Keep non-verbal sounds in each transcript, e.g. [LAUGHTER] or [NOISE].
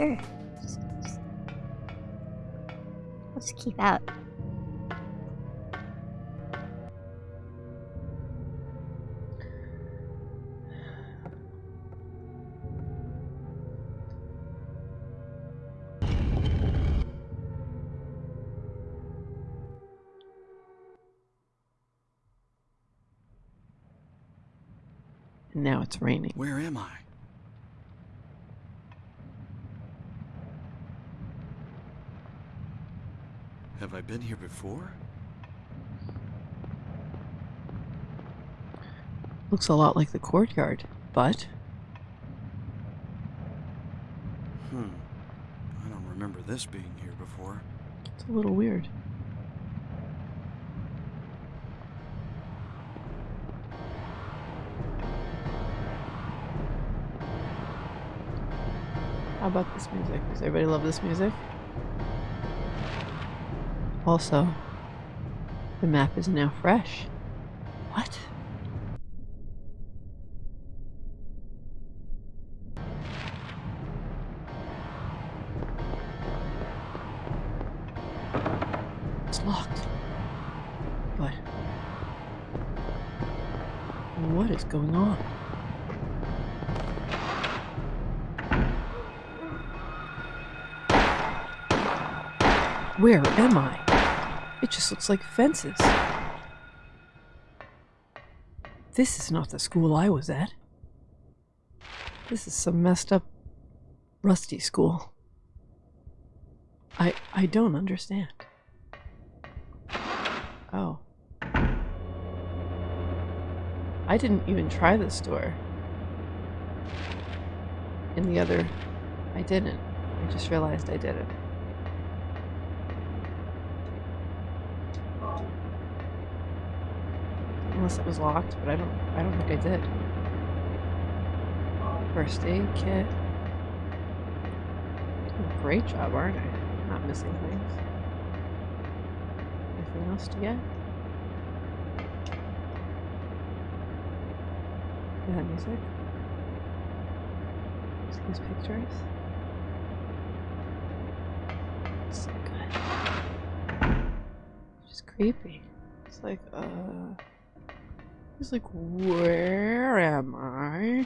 keep out. Sure. Just, just, I'll just keep out. Now it's raining. Where am I? Have I been here before? Looks a lot like the courtyard, but Hmm. I don't remember this being here before. it's a little weird. How about this music? Does everybody love this music? Also, the map is now fresh. What? It's locked. But what is going on? Where am I? It just looks like fences. This is not the school I was at. This is some messed up, rusty school. I I don't understand. Oh. I didn't even try this door. In the other, I didn't. I just realized I didn't. Unless it was locked, but I don't I don't think I did. First aid kit. Great job, aren't I? Not missing things. Anything else to get? Is that music? See these pictures? It's so good. It's just creepy. It's like, uh. It's like, where am I?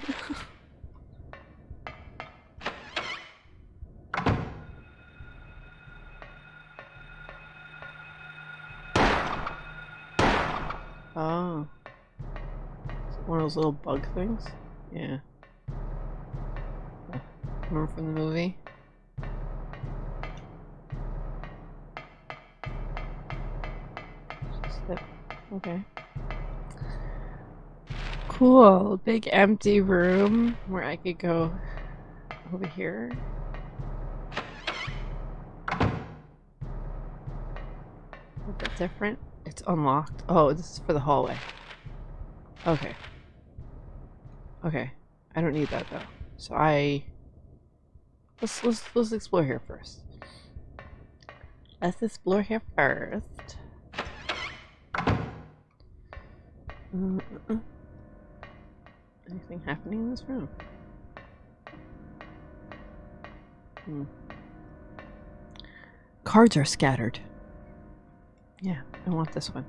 [LAUGHS] oh. One of those little bug things? Yeah. Remember from the movie? Okay. Cool. Big empty room where I could go over here. A little bit different. It's unlocked. Oh, this is for the hallway. Okay. Okay. I don't need that though. So I let's let's let's explore here first. Let's explore here first. Uh, uh. Anything happening in this room? Hmm. Cards are scattered. Yeah, I want this one.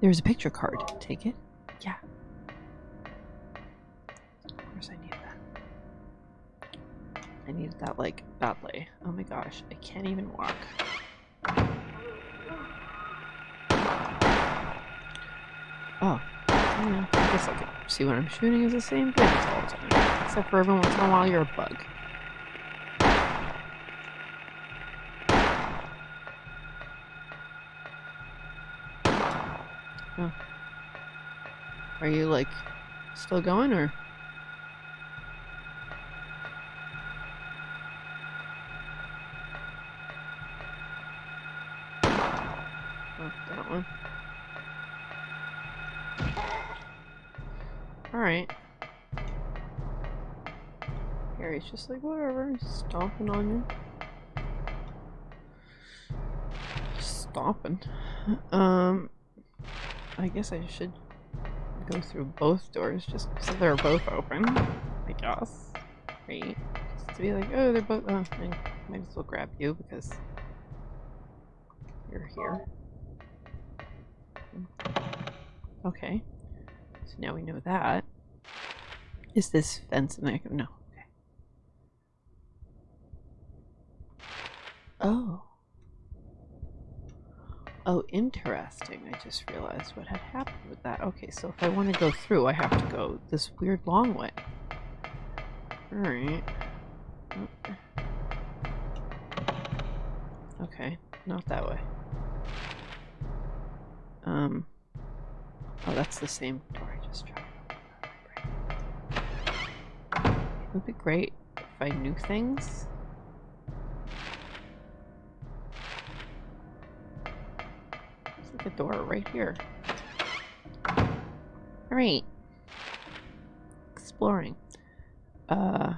There's a picture card. Take it? Yeah. Of course I need that. I needed that, like, badly. Oh my gosh, I can't even walk. Oh, yeah, I guess I could see what I'm shooting is the same thing all the time. Except for every once in a while you're a bug. Oh. Are you like still going or? Oh, that one. Alright. Harry's just like, whatever, stomping on you. Stomping. Um, I guess I should go through both doors just so they're both open, I guess. great. Just to be like, oh, they're both. Oh, I might as well grab you because you're here. Okay. So now we know that. Is this fence and I can no. Okay. Oh. Oh, interesting. I just realized what had happened with that. Okay, so if I want to go through, I have to go this weird long way. Alright. Okay, not that way. Um. Oh, that's the same door I just tried. It would be great if I knew things. Door right here. Alright. Exploring. Uh.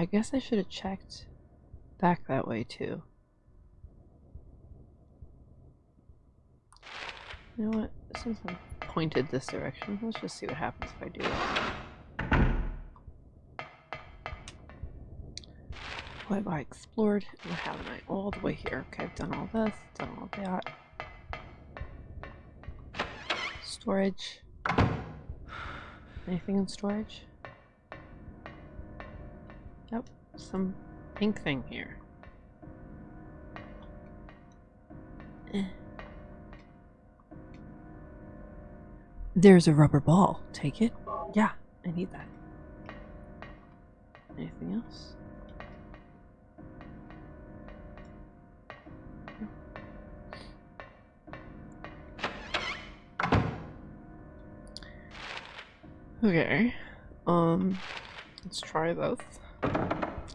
I guess I should have checked back that way too. You know what? Since I'm pointed this direction, let's just see what happens if I do. What have I explored? What haven't I? All the way here. Okay, I've done all this, done all that. Storage. Anything in storage? Yep, some pink thing here. Eh. There's a rubber ball. Take it? Yeah, I need that. Anything else? Okay. Um, let's try this.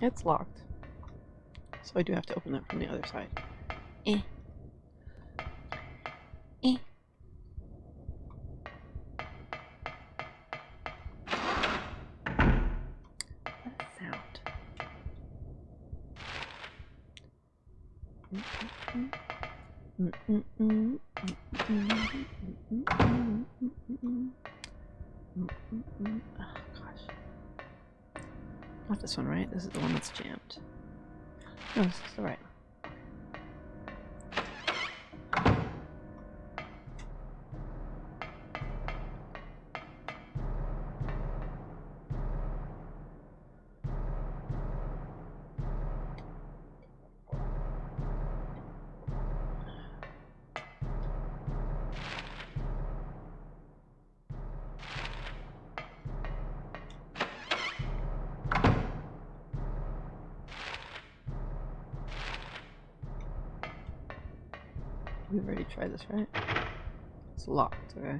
It's locked. So I do have to open that from the other side. Eh. Eh. What a sound. Oh this one, right? This is the one that's jammed. No, this is the right this, right? It's locked, okay.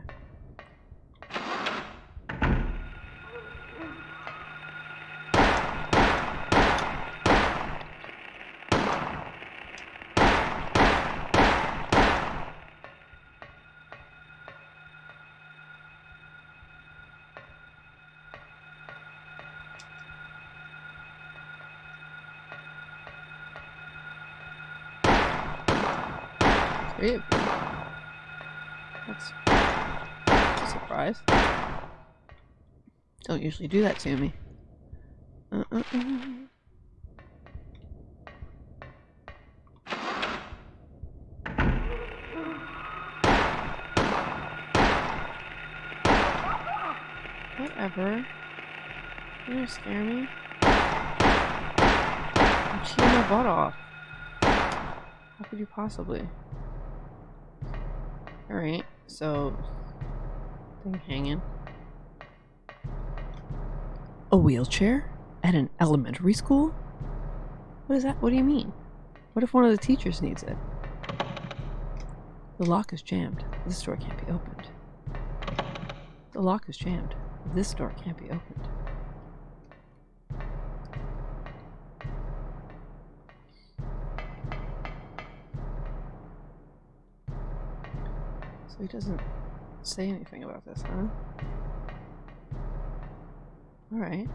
Sweet. That's a surprise. Don't usually do that to me. Uh -uh -uh. Whatever. You're gonna scare me. I'm cheating my butt off. How could you possibly? Alright, so thing hanging. A wheelchair? At an elementary school? What is that? What do you mean? What if one of the teachers needs it? The lock is jammed. This door can't be opened. The lock is jammed. This door can't be opened. So he doesn't say anything about this, huh? Alright.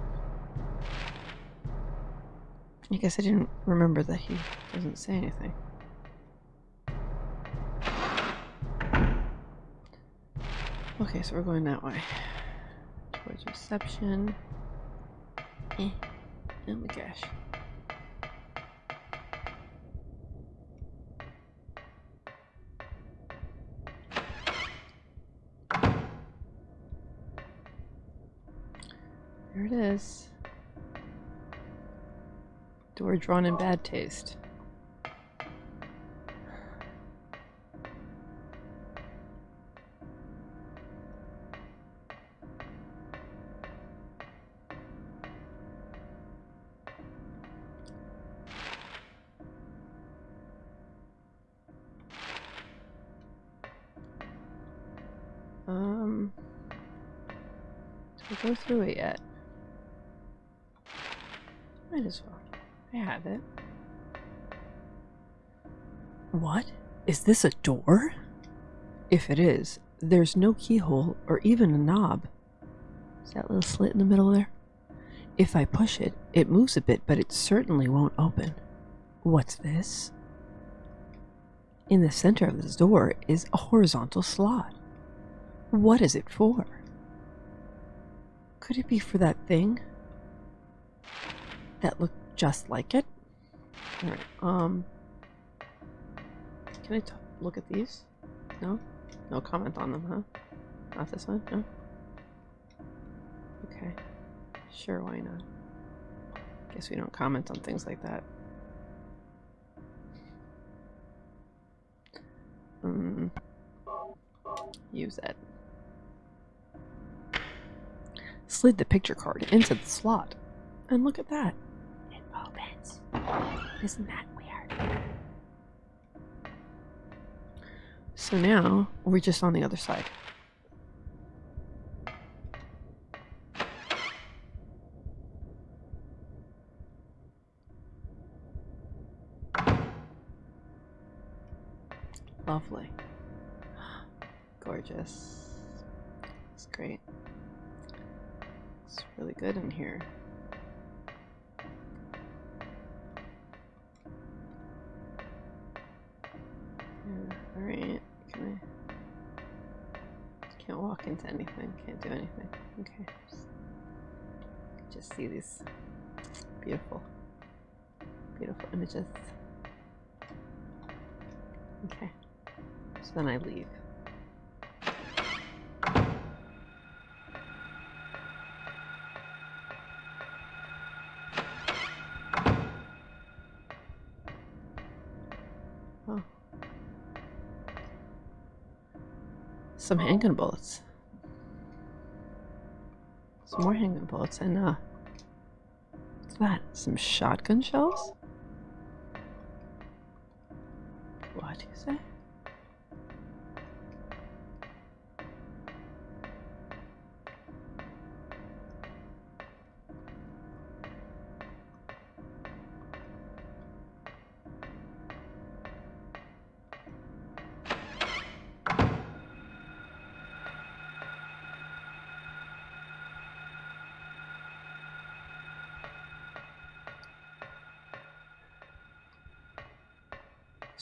I guess I didn't remember that he doesn't say anything. Okay, so we're going that way. Towards reception. Eh. Oh my gosh. There it is. Door drawn in bad taste. Um, did I go through it yet? Might as well. I have it. What? Is this a door? If it is, there's no keyhole or even a knob. Is that little slit in the middle there? If I push it, it moves a bit, but it certainly won't open. What's this? In the center of this door is a horizontal slot. What is it for? Could it be for that thing? That looked just like it? Alright, um... Can I look at these? No? No comment on them, huh? Not this one? No? Okay. Sure, why not? Guess we don't comment on things like that. Um, use it. Slid the picture card into the slot. And look at that. Isn't that weird? So now we're just on the other side. Lovely. [GASPS] Gorgeous. It's great. It's really good in here. Anything, can't do anything. Okay. Just, just see these beautiful beautiful images. Okay. So then I leave. Some handgun bullets. Some more handgun bullets and uh what's that? Some shotgun shells? What do you say?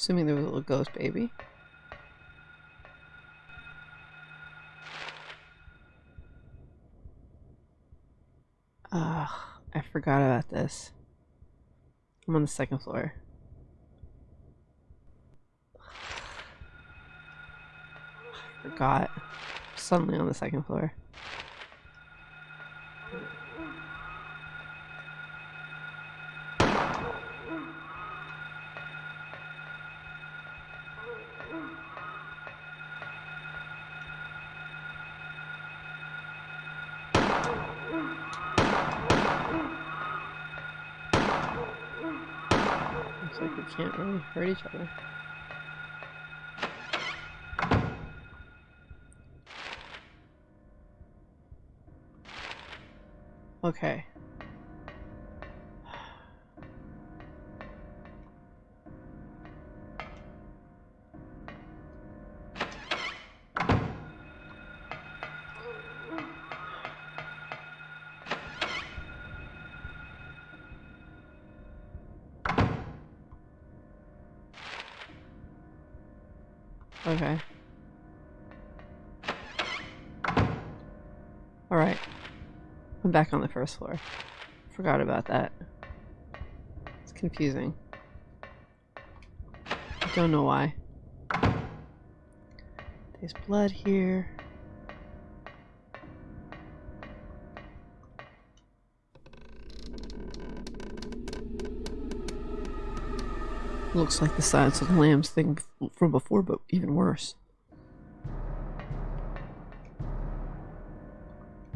Assuming there was a little ghost baby. Ugh, I forgot about this. I'm on the second floor. I forgot. Suddenly on the second floor. Hurt each other. Okay. Okay. Alright. I'm back on the first floor. Forgot about that. It's confusing. I don't know why. There's blood here. Looks like the Silence of the Lambs thing from before, but even worse.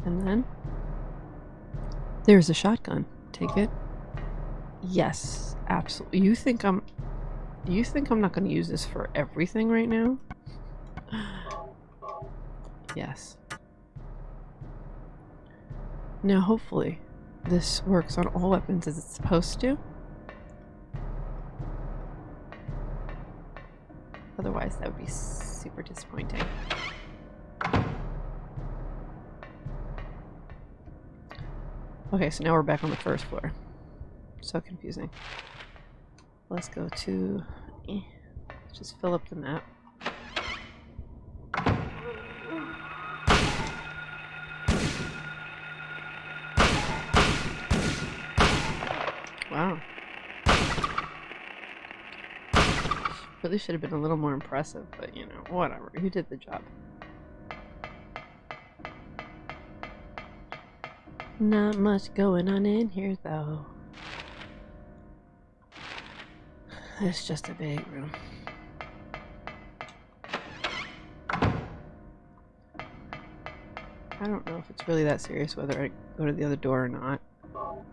And then there's a shotgun. Take it. Yes, absolutely. You think I'm you think I'm not going to use this for everything right now? [SIGHS] yes. Now hopefully this works on all weapons as it's supposed to. So now we're back on the first floor. So confusing. Let's go to. eh, just fill up the map. Wow. Really should have been a little more impressive, but you know, whatever. You did the job. Not much going on in here, though. It's just a big room. I don't know if it's really that serious whether I go to the other door or not. Tell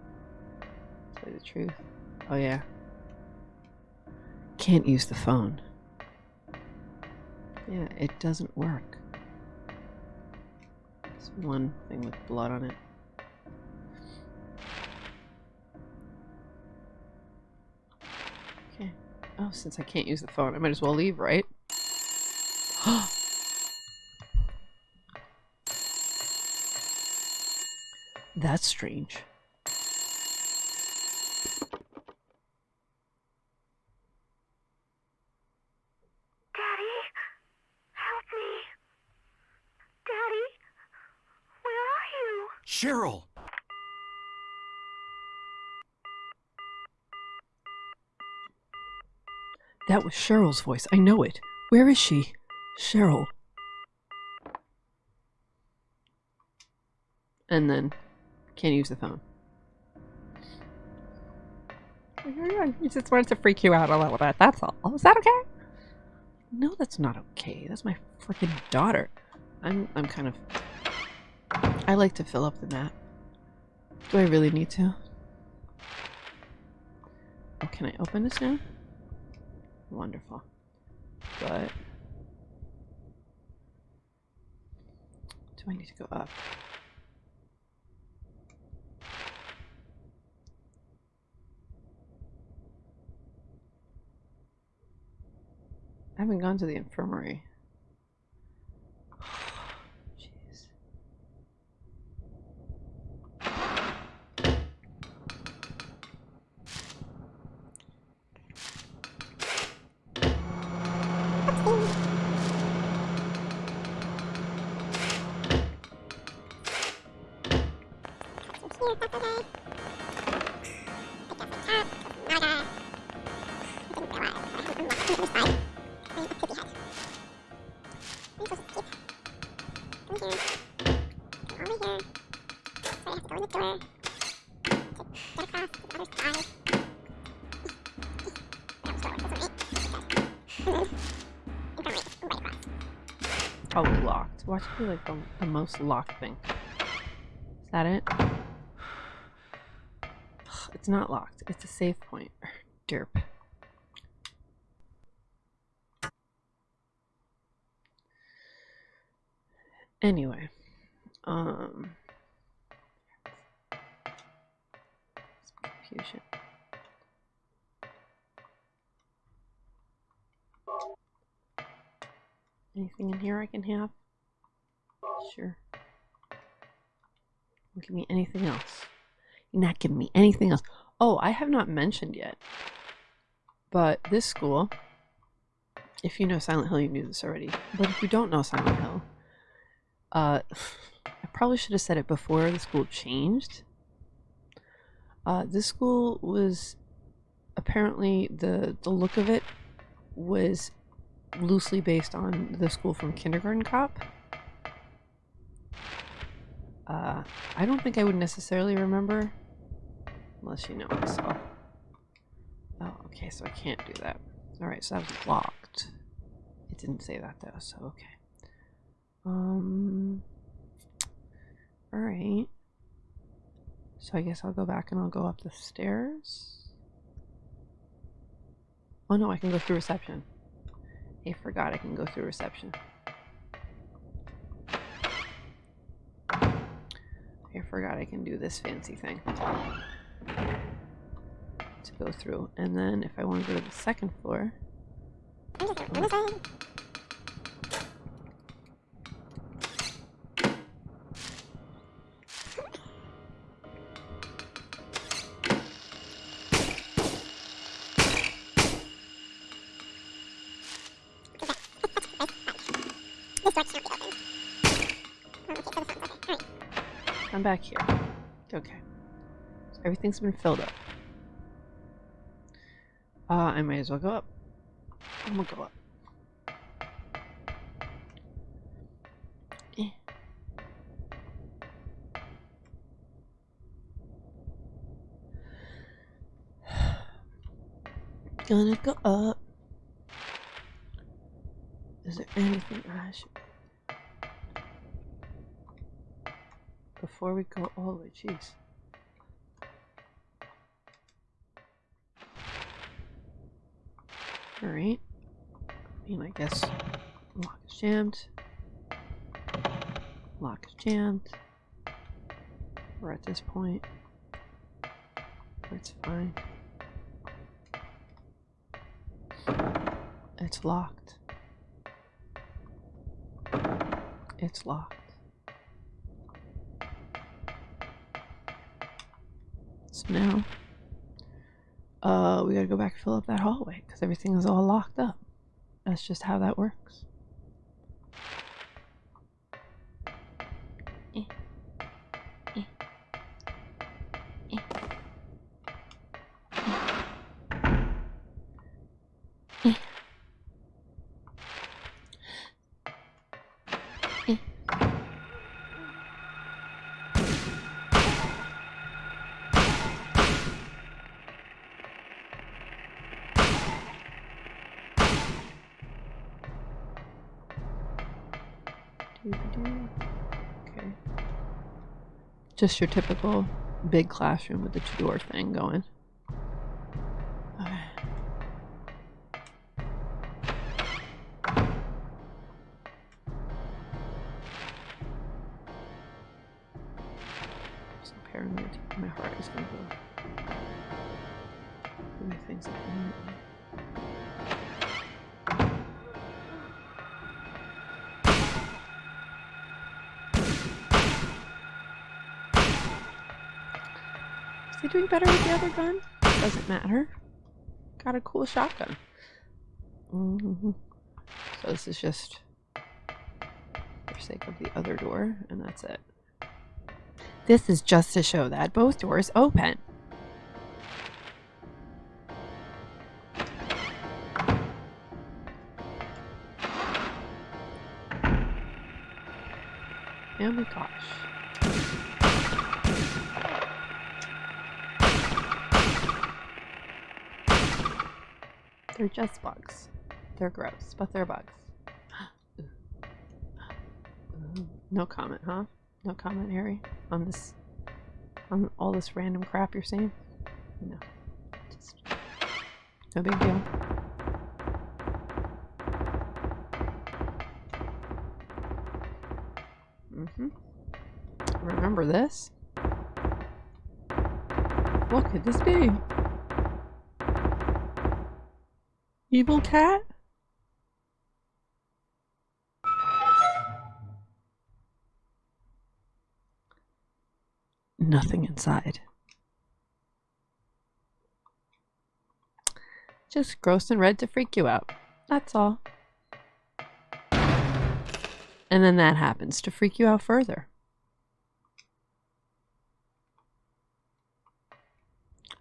you the truth. Oh, yeah. Can't use the phone. Yeah, it doesn't work. There's one thing with blood on it. Oh, since I can't use the phone, I might as well leave, right? [GASPS] That's strange. Daddy, help me. Daddy, where are you? Cheryl! That was Cheryl's voice. I know it. Where is she? Cheryl. And then can't use the phone. Mm-hmm. I just wanted to freak you out a little bit. That's all. Is that okay? No, that's not okay. That's my freaking daughter. I'm I'm kind of I like to fill up the map. Do I really need to? Oh, can I open this now? Wonderful. But do I need to go up? I haven't gone to the infirmary. Probably locked. Watch it be like the, the most locked thing. Is that it? [SIGHS] It's not locked. It's a safe point. [LAUGHS] Derp. Anyway, um, some confusion. Anything in here I can have? Sure. Don't give me anything else. You're not giving me anything else. Oh, I have not mentioned yet. But this school, if you know Silent Hill, you knew this already. But if you don't know Silent Hill, uh, I probably should have said it before the school changed. Uh, this school was apparently the the look of it was loosely based on the school from Kindergarten Cop. Uh, I don't think I would necessarily remember, unless you know I saw. Oh, okay, so I can't do that. All right, so that was locked. It didn't say that though, so okay. Um. All right. So I guess I'll go back and I'll go up the stairs. Oh no, I can go through reception. I forgot I can go through reception. I forgot I can do this fancy thing. To go through. And then if I want to go to the second floor. I'm back here. Okay. So everything's been filled up. Uh, I might as well go up. I'm gonna go up. Eh. [SIGHS] Gonna go up. Is there anything I should before we go oh, all the way, jeez. Alright. I mean, I guess lock is jammed. Lock is jammed. We're at this point. It's fine. It's locked. It's locked. So now, uh, we gotta go back and fill up that hallway because everything is all locked up. That's just how that works. Just your typical big classroom with the two door thing going. Matter. Got a cool shotgun. hmm So this is just for sake of the other door, and that's it. This is just to show that both doors open. Oh my gosh. They're just bugs. They're gross, but they're bugs. [GASPS] No comment, huh? No comment, Harry, on this, on all this random crap you're seeing? No. Just, no big deal. Mm-hmm. Remember this? What could this be? Evil cat? Nothing inside. Just gross and red to freak you out. That's all. And then that happens to freak you out further.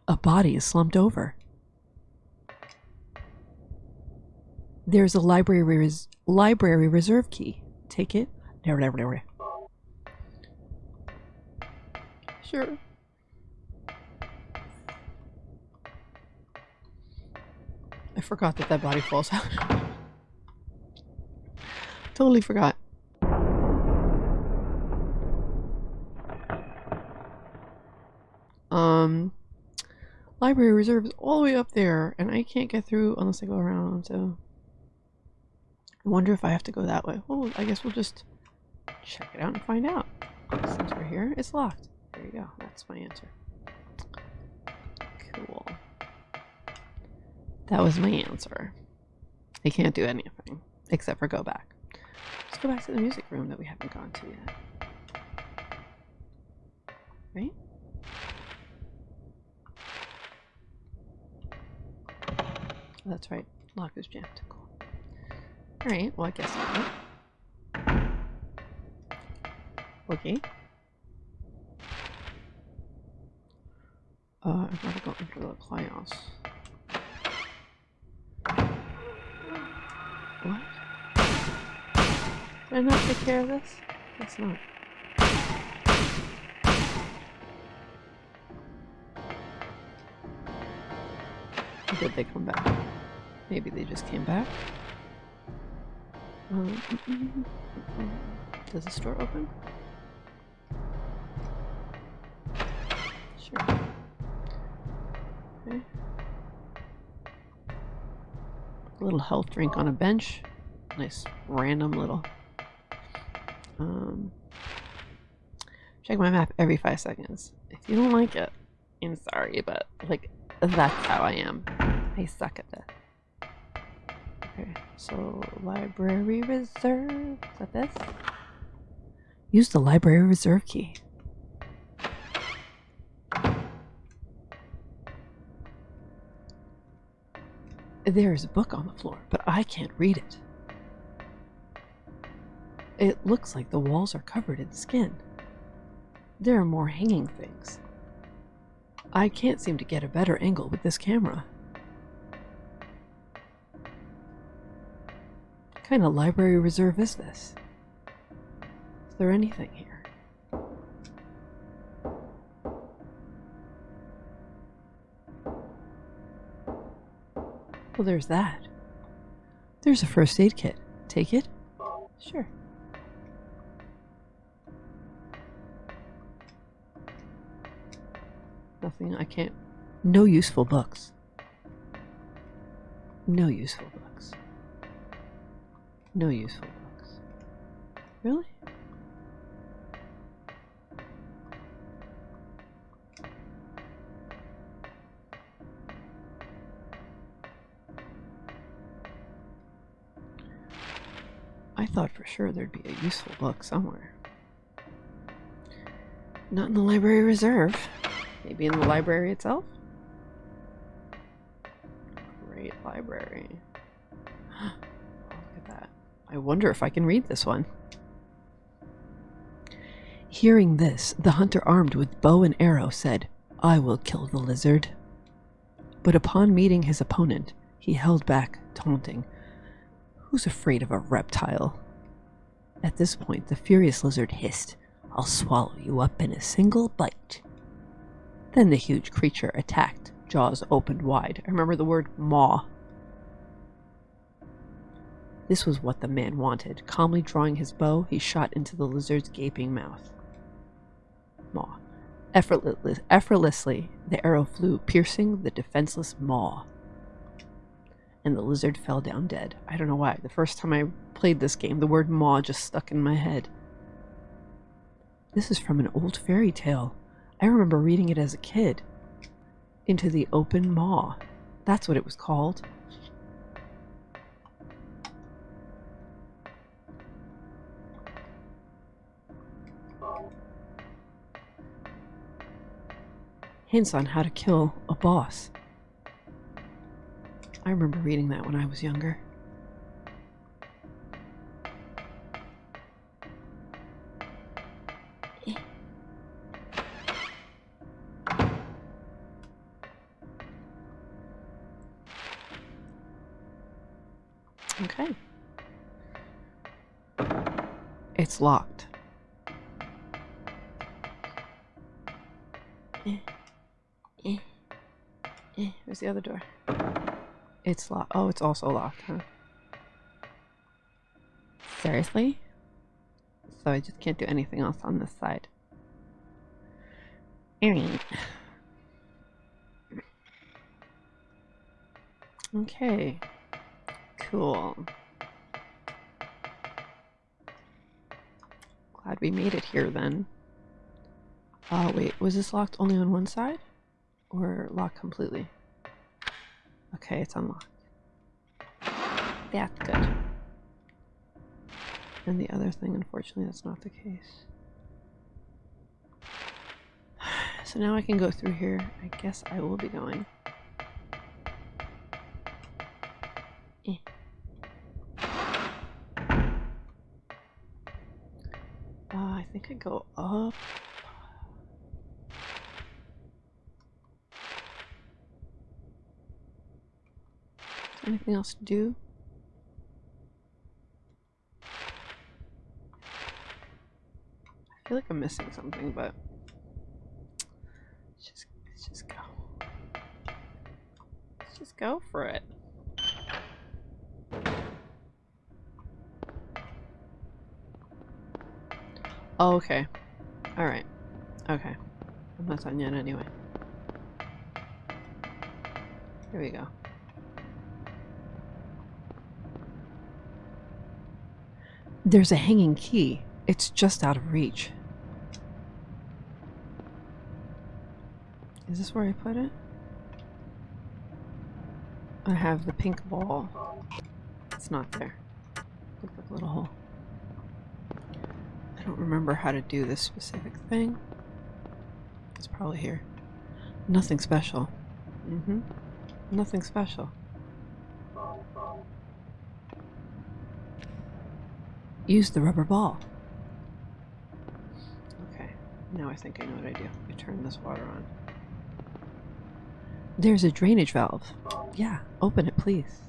A body is slumped over. There's a library res- library reserve key. Take it. Never, never, never. Sure. I forgot that that body falls out. [LAUGHS] totally forgot. Um, library reserve is all the way up there, and I can't get through unless I go around. So, I wonder if I have to go that way. Well, I guess we'll just check it out and find out. Since we're here, it's locked. There you go. That's my answer. Cool. That was my answer. I can't do anything except for go back. Let's go back to the music room that we haven't gone to yet. Right? That's right. Lock is jammed. Cool. Alright, well I guess not. Okay. Uh, I've gotta go into the class. What? Did I not take care of this? Guess not. Did they come back? Maybe they just came back. Um, mm, mm, mm, mm. Does the store open? Sure. Okay. A little health drink on a bench. Nice random little. Um, check my map every five seconds. If you don't like it, I'm sorry, but like that's how I am. I suck at this. Okay, so library reserve. Is that this? Use the library reserve key. There is a book on the floor, but I can't read it. It looks like the walls are covered in skin. There are more hanging things. I can't seem to get a better angle with this camera. Kind of library reserve is this? Is there anything here? Well, there's that. There's a first aid kit. Take it? Sure. Nothing I can't. No useful books. No useful books. No useful books. Really? I thought for sure there'd be a useful book somewhere. Not in the library reserve. Maybe in the library itself? Great library. I wonder if I can read this one. Hearing this, the hunter armed with bow and arrow said, I will kill the lizard. But upon meeting his opponent, he held back, taunting, Who's afraid of a reptile? At this point, the furious lizard hissed, I'll swallow you up in a single bite. Then the huge creature attacked, jaws opened wide. I remember the word maw. This was what the man wanted. Calmly drawing his bow, he shot into the lizard's gaping mouth. Maw. Effortless, effortlessly, the arrow flew, piercing the defenseless maw. And the lizard fell down dead. I don't know why. The first time I played this game, the word maw just stuck in my head. This is from an old fairy tale. I remember reading it as a kid. Into the Open Maw. That's what it was called. hints on how to kill a boss. I remember reading that when I was younger. Okay. It's locked. The other door? It's locked. Oh, it's also locked, huh? Seriously? So I just can't do anything else on this side. Alright. Okay. Cool. Glad we made it here then. Oh, wait. Was this locked only on one side? Or locked completely? Okay, it's unlocked. That's good. And the other thing, unfortunately, that's not the case. [SIGHS] So now I can go through here. I guess I will be going. Eh. Uh, I think I go up. Anything else to do? I feel like I'm missing something, but let's just let's just go. Let's just go for it. Oh, okay. Alright. Okay. I'm not done yet anyway. Here we go. There's a hanging key. It's just out of reach. Is this where I put it? I have the pink ball. It's not there. Look like a little hole. I don't remember how to do this specific thing. It's probably here. Nothing special. Mm-hmm. Nothing special. Use the rubber ball. Okay, now I think I know what I do. I turn this water on. There's a drainage valve. Yeah, open it, please.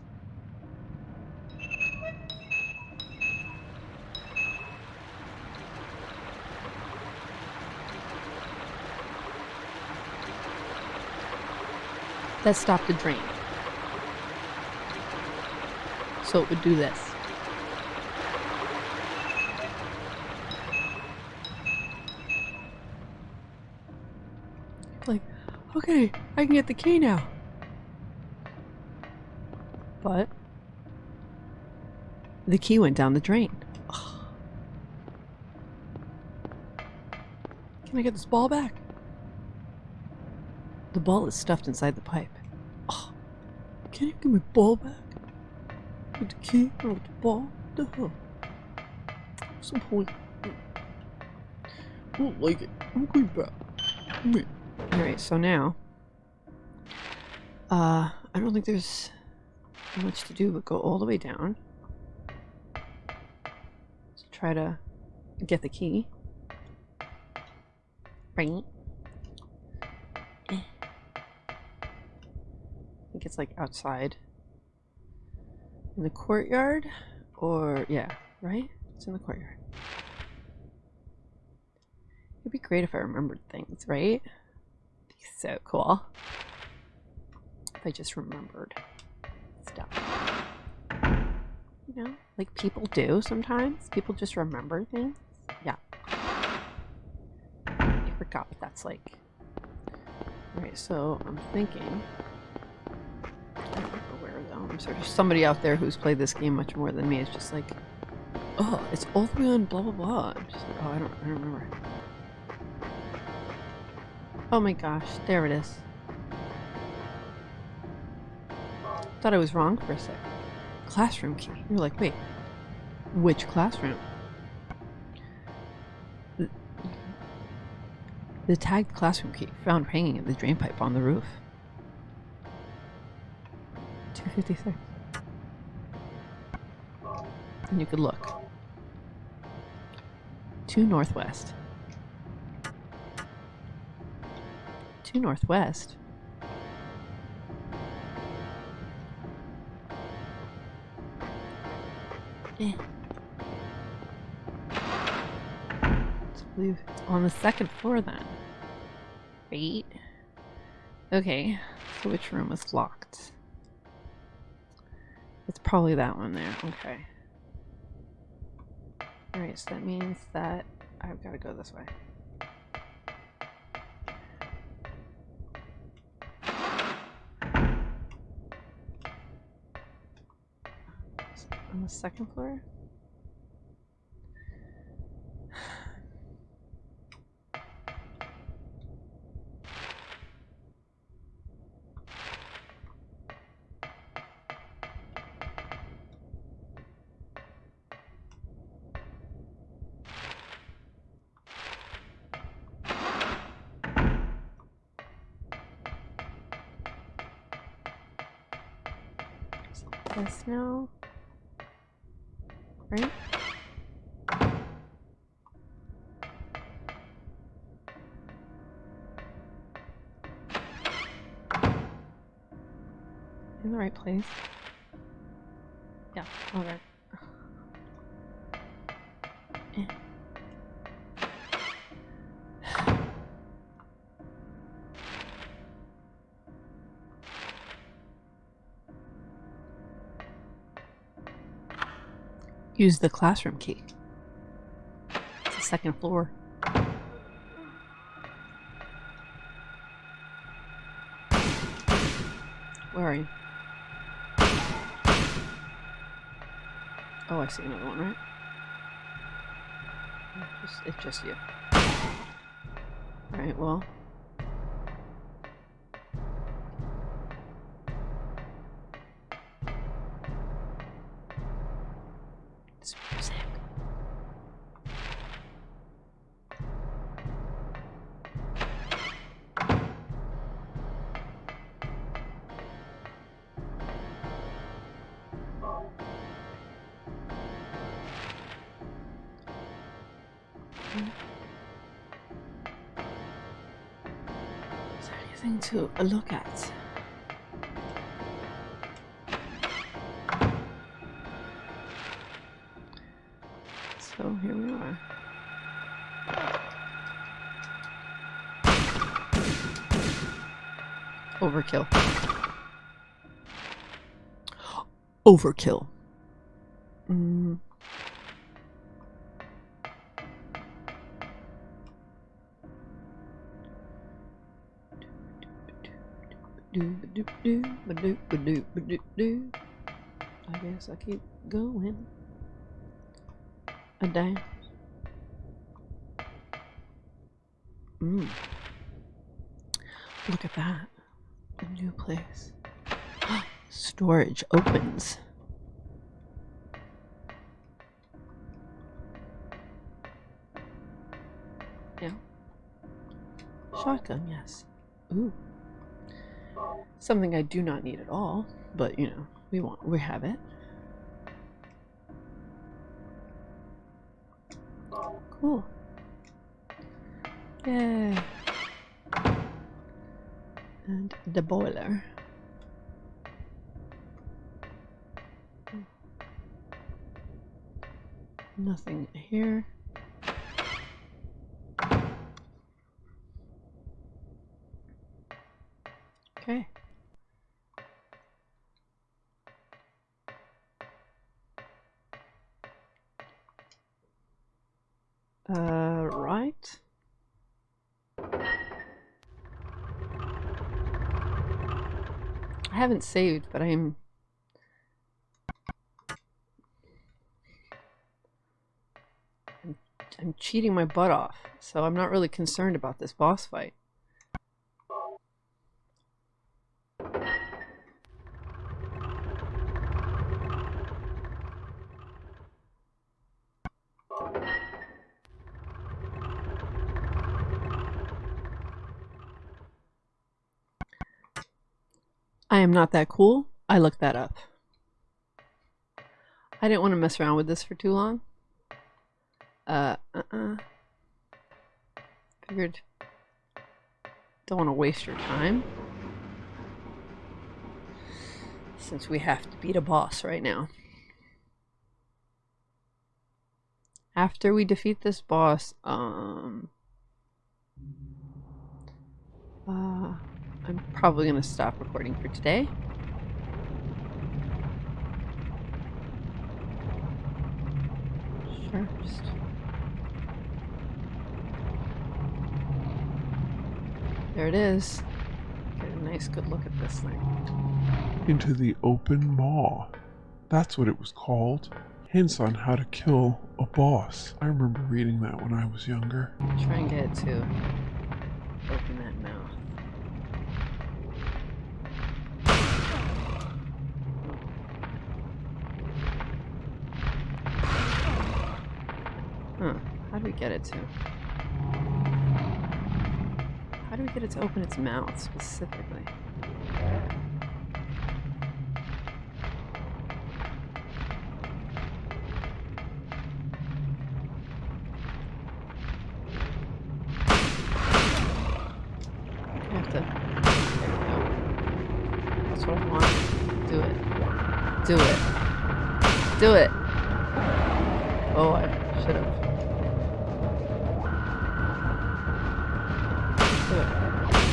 That stopped the drain. So it would do this. Like, okay, I can get the key now. But the key went down the drain. Ugh. Can I get this ball back? The ball is stuffed inside the pipe. Ugh. Can you give me ball back? With the key or with the ball? The hell? Some point. I don't like it. I'm going back. Me. Alright, so now. Uh, I don't think there's much to do but go all the way down. To try to get the key. Right. I think it's like outside in the courtyard or yeah right it's in the courtyard it'd be great if i remembered things right so cool if i just remembered stuff you know like people do sometimes people just remember things yeah i forgot what that's like Alright, so i'm thinking I don't remember where though. I'm sorry. Somebody out there who's played this game much more than me is just like, oh, it's all the way on blah blah blah. I'm just like, oh, I don't, I don't remember. Oh my gosh, there it is. Thought I was wrong for a sec. Classroom key. You're like, wait, which classroom? The, the tagged classroom key found hanging in the drainpipe on the roof. 256. And you could look. To northwest. To northwest. Eh. Let's on the second floor then. Right. Okay, so which room is locked? It's probably that one there. Okay. Alright, so that means that I've got to go this way. On the second floor? The right place. Yeah, alright. Use the classroom key. It's the second floor. Oh, I see another one, right? It's just, it's just you. Alright, well. It's music. There to look at? So here we are. Overkill. [GASPS] Overkill. I guess I keep going. A dance. Mm. Look at that. A new place. [GASPS] Storage opens. Yeah. Shotgun, yes. Ooh. Something I do not need at all, but you know, we want we have it. Cool. Yeah. And the boiler. Hmm. Nothing here. Haven't saved, but I'm. I'm, I'm cheating my butt off, so I'm not really concerned about this boss fight. I am not that cool. I looked that up. I didn't want to mess around with this for too long. Uh, uh-uh. Figured. Don't want to waste your time. Since we have to beat a boss right now. after we defeat this boss, um, uh, I'm probably gonna stop recording for today. Sure. There it is. Get a nice good look at this thing. into the open maw. That's what it was called. Hints on how to kill a boss. I remember reading that when I was younger. Try and get it to open that mouth. Huh. How do we get it to? How do we get it to open its mouth specifically?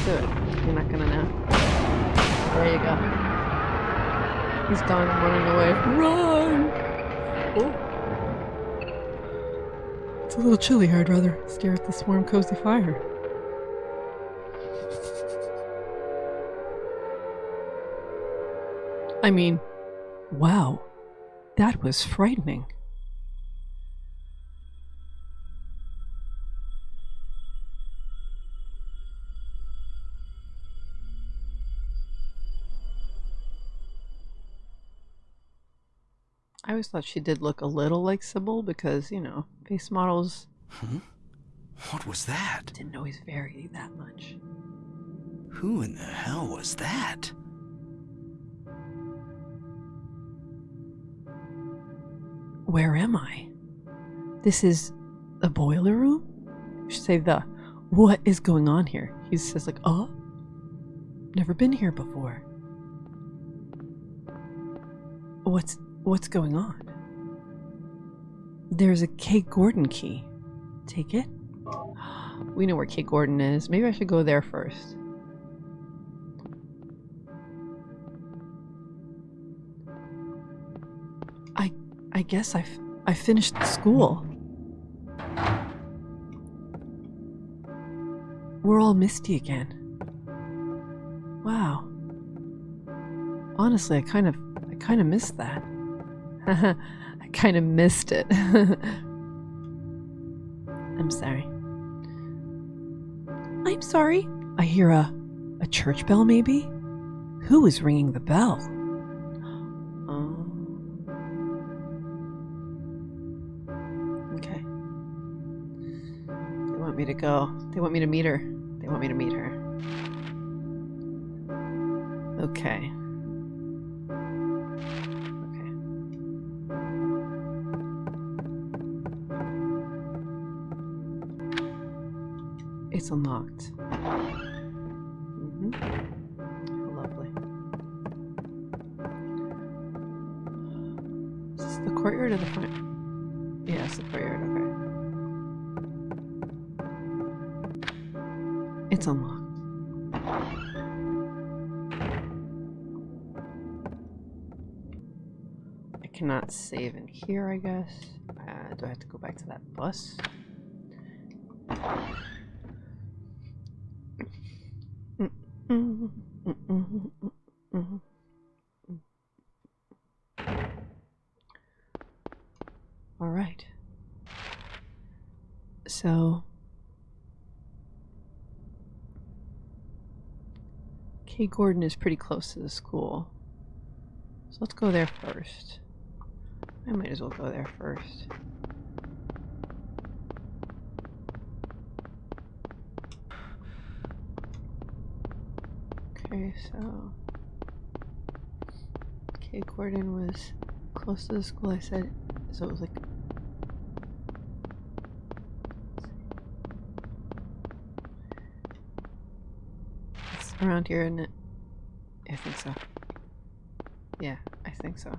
Do it. You're not gonna know. There you go. He's gone running away. Run! Oh. It's a little chilly. here. I'd rather stare at this warm, cozy fire. I mean, wow. That was frightening. Always thought she did look a little like Cybil because, you know, face models Huh? What was that? didn't always vary that much. Who in the hell was that? Where am I? This is the boiler room? You should say the what is going on here? He says like, oh, never been here before. What's what's going on? There's a Kate Gordon key. Take it? We know where Kate Gordon is. Maybe I should go there first. I I guess I I finished school. We're all misty again. Wow. Honestly, I kind of I kind of missed that. [LAUGHS] I kind of missed it. [LAUGHS] I'm sorry. I'm sorry. I hear a a church bell maybe? Who is ringing the bell? [GASPS] Oh. Okay. They want me to go. They want me to meet her. They want me to meet her. Okay. Okay. It's unlocked. hmm Lovely. Is this the courtyard or the front? Yeah, it's the courtyard, okay. It's unlocked. I cannot save in here, I guess. Uh, do I have to go back to that bus? All right. So, Kay Gordon is pretty close to the school. So let's go there first. I might as well go there first. Okay, so Kay Gordon was close to the school I said, so it was like It's around here, isn't it? I think so. Yeah, I think so.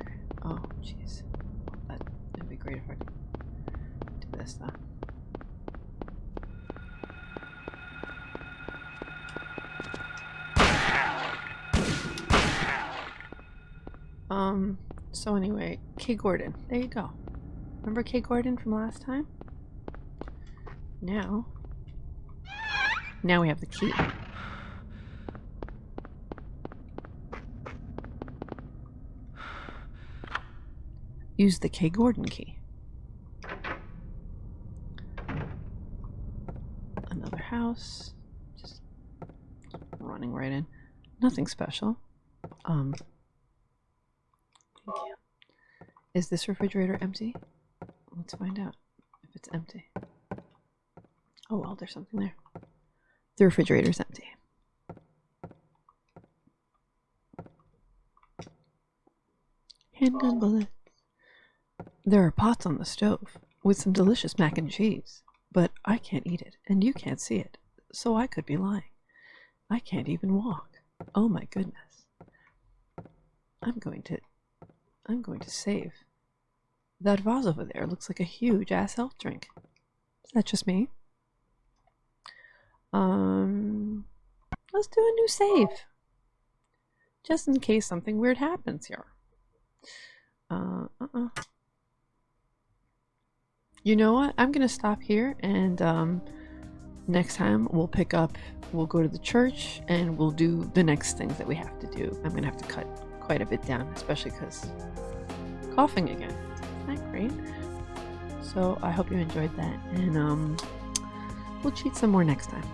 Okay. Oh, jeez. That would be great if I could do this though. Um, so anyway, Kay Gordon. There you go. Remember Kay Gordon from last time? Now, now we have the key. Use the K. Gordon key. Another house. Just running right in. Nothing special. Um. Is this refrigerator empty? Let's find out if it's empty. Oh well, there's something there. The refrigerator's empty. Handgun bullets. There are pots on the stove with some delicious mac and cheese, but I can't eat it and you can't see it, so I could be lying. I can't even walk. Oh my goodness. I'm going to. I'm going to save. That vase over there looks like a huge ass health drink. Is that just me? Um, let's do a new save. Just in case something weird happens here. Uh, uh-uh. You know what? I'm gonna stop here and um, next time we'll pick up, we'll go to the church and we'll do the next things that we have to do. I'm gonna have to cut quite a bit down, especially because coughing again. Isn't that great? So I hope you enjoyed that and um, we'll cheat some more next time.